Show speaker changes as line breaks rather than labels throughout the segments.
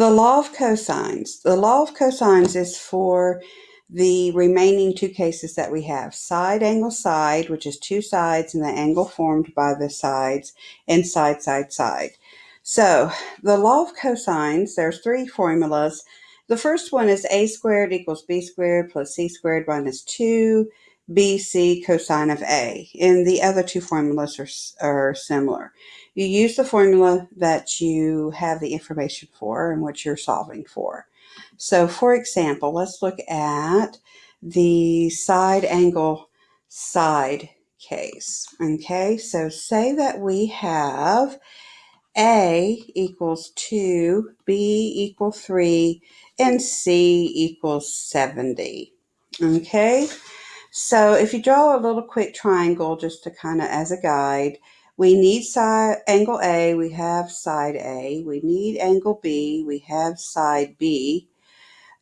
The law of cosines. The law of cosines is for the remaining two cases that we have. Side angle side, which is two sides and the angle formed by the sides, and side side side. So the law of cosines, there's three formulas. The first one is a squared equals b squared plus c squared minus 2 bc cosine of a. And the other two formulas are, are similar. You use the formula that you have the information for and what you're solving for. So for example, let's look at the side angle side case. Okay, so say that we have A equals 2, B equals 3, and C equals 70. Okay, so if you draw a little quick triangle just to kind of as a guide, we need side angle A, we have side A. We need angle B, we have side B.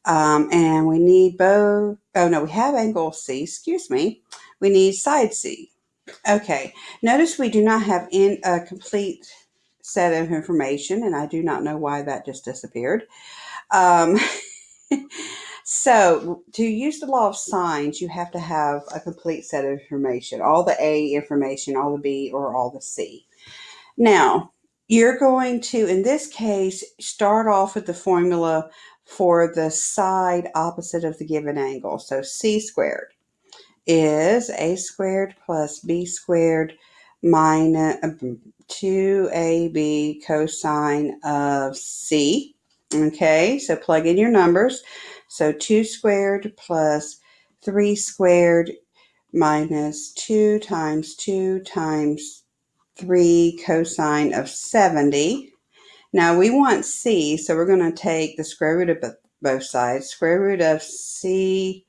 Um, and we need both, oh no, we have angle C, excuse me. We need side C. Okay, notice we do not have in a complete set of information, and I do not know why that just disappeared. Um, So to use the law of sines, you have to have a complete set of information, all the A information, all the B, or all the C. Now, you're going to, in this case, start off with the formula for the side opposite of the given angle. So C squared is A squared plus B squared minus um, 2AB cosine of C. Okay, so plug in your numbers. So 2 squared plus 3 squared minus 2 times 2 times 3 cosine of 70. Now we want c, so we're going to take the square root of both sides. Square root of c,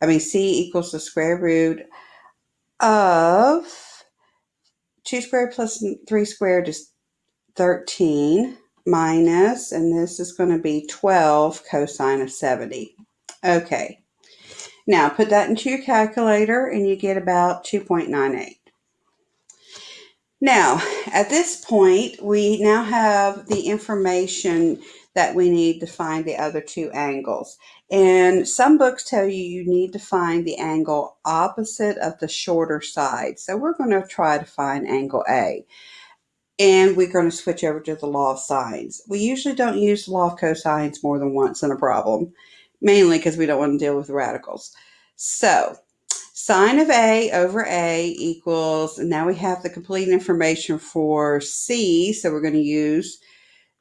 I mean c equals the square root of 2 squared plus 3 squared is 13 minus, and this is going to be 12 cosine of 70. Okay, now put that into your calculator and you get about 2.98. Now, at this point, we now have the information that we need to find the other two angles. And some books tell you you need to find the angle opposite of the shorter side. So we're going to try to find angle A and we're going to switch over to the law of sines. We usually don't use the law of cosines more than once in a problem, mainly because we don't want to deal with radicals. So sine of A over A equals, and now we have the complete information for C, so we're going to use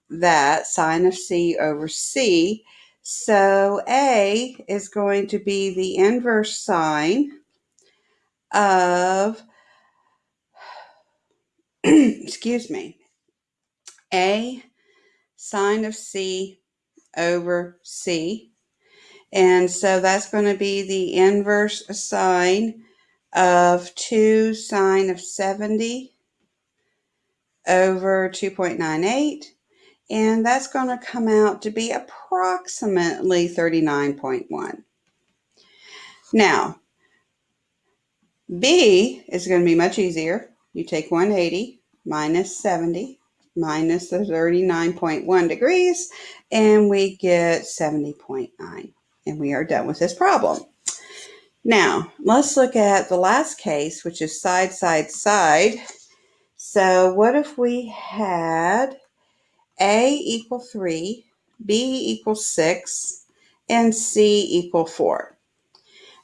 that, sine of C over C. So A is going to be the inverse sine of excuse me, A sine of C over C. And so that's going to be the inverse sine of 2 sine of 70 over 2.98. And that's going to come out to be approximately 39.1. Now, B is going to be much easier you take 180 minus 70 minus the 39.1 degrees, and we get 70.9. And we are done with this problem. Now, let's look at the last case, which is side, side, side. So what if we had A equal 3, B equal 6, and C equal 4?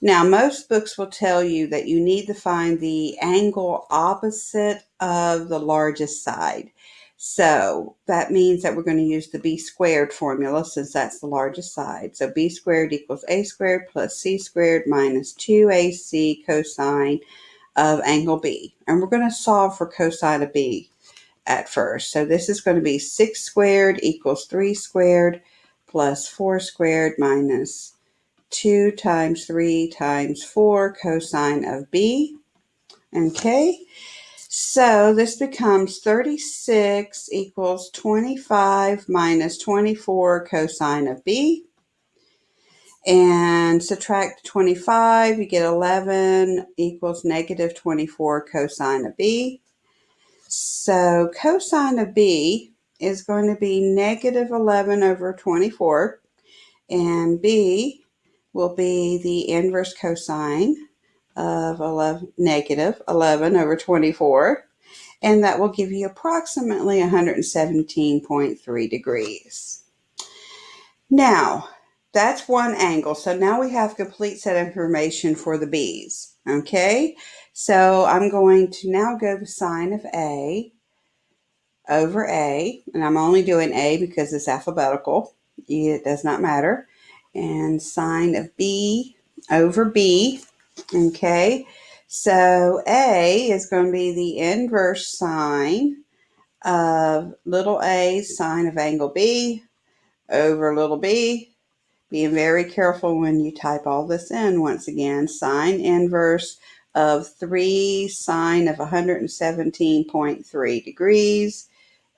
Now, most books will tell you that you need to find the angle opposite of the largest side. So that means that we're going to use the b squared formula since that's the largest side. So b squared equals a squared plus c squared minus 2ac cosine of angle b. And we're going to solve for cosine of b at first. So this is going to be 6 squared equals 3 squared plus 4 squared minus 2 times 3 times 4 cosine of b. Okay, so this becomes 36 equals 25 minus 24 cosine of b. And subtract 25, you get 11 equals negative 24 cosine of b. So cosine of b is going to be negative 11 over 24, and B will be the inverse cosine of 11, negative 11 over 24, and that will give you approximately 117.3 degrees. Now, that's one angle. So now we have complete set of information for the B's. Okay, so I'm going to now go the sine of A over A, and I'm only doing A because it's alphabetical. It does not matter. And sine of B over B. Okay, so A is going to be the inverse sine of little a sine of angle B over little b being very careful when you type all this in once again. Sine inverse of 3 sine of 117.3 degrees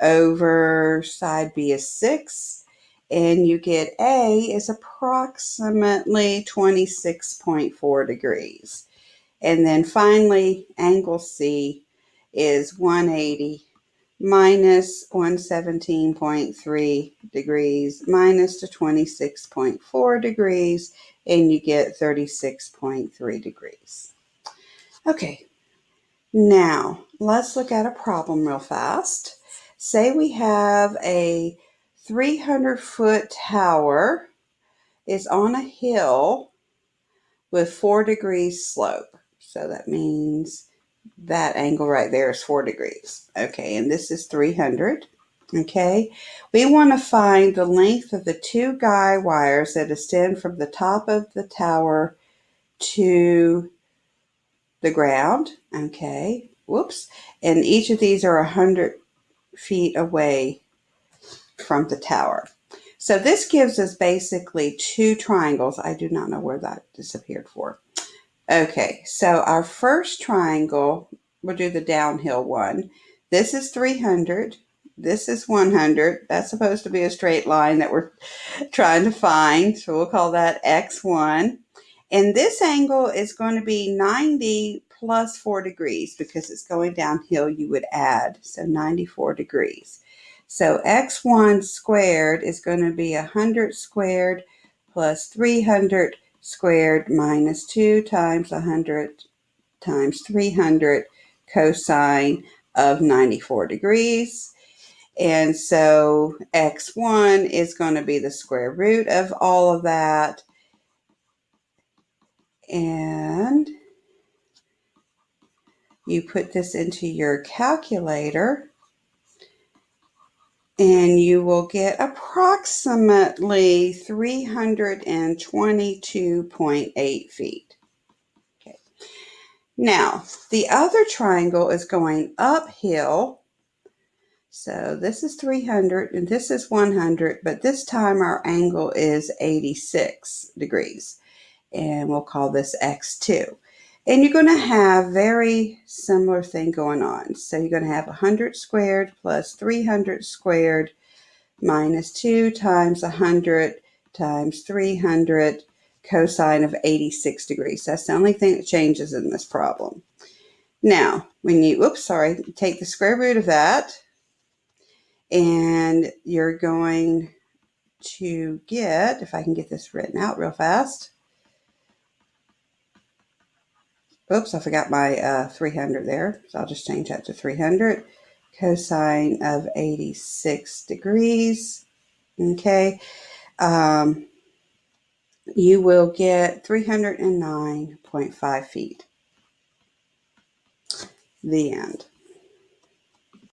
over side B is 6. And you get A is approximately 26.4 degrees. And then finally, angle C is 180 minus 117.3 degrees minus the 26.4 degrees and you get 36.3 degrees. Okay, now let's look at a problem real fast. Say we have a 300 foot tower is on a hill with four degrees slope. So that means that angle right there is four degrees. Okay, and this is 300. Okay, we want to find the length of the two guy wires that extend from the top of the tower to the ground. Okay, whoops. And each of these are 100 feet away from the tower. So this gives us basically two triangles. I do not know where that disappeared for. Okay, so our first triangle, we'll do the downhill one. This is 300. This is 100. That's supposed to be a straight line that we're trying to find. So we'll call that X1. And this angle is going to be 90 plus 4 degrees because it's going downhill, you would add. So 94 degrees. So X1 squared is going to be 100 squared plus 300 squared minus 2 times 100 times 300 cosine of 94 degrees. And so x1 is going to be the square root of all of that. And you put this into your calculator and you will get approximately 322.8 feet. Okay. Now, the other triangle is going uphill. So this is 300 and this is 100, but this time our angle is 86 degrees. And we'll call this X2. And you're going to have very similar thing going on. So you're going to have 100 squared plus 300 squared minus 2 times 100 times 300 cosine of 86 degrees. That's the only thing that changes in this problem. Now, when you, oops, sorry, take the square root of that, and you're going to get, if I can get this written out real fast, Oops, I forgot my uh, 300 there. So I'll just change that to 300. Cosine of 86 degrees. Okay. Um, you will get 309.5 feet. The end.